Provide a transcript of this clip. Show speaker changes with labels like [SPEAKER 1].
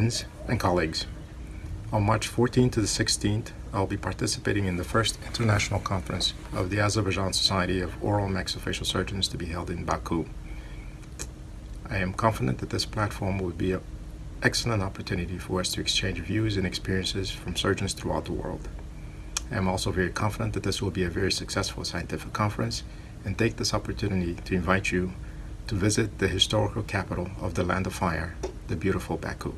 [SPEAKER 1] Friends and colleagues, on March 14th to the 16th, I'll be participating in the first international conference of the Azerbaijan Society of Oral Maxillofacial Surgeons to be held in Baku. I am confident that this platform will be an excellent opportunity for us to exchange views and experiences from surgeons throughout the world. I am also very confident that this will be a very successful scientific conference and take this opportunity to invite you to visit the historical capital of the Land of Fire, the beautiful Baku.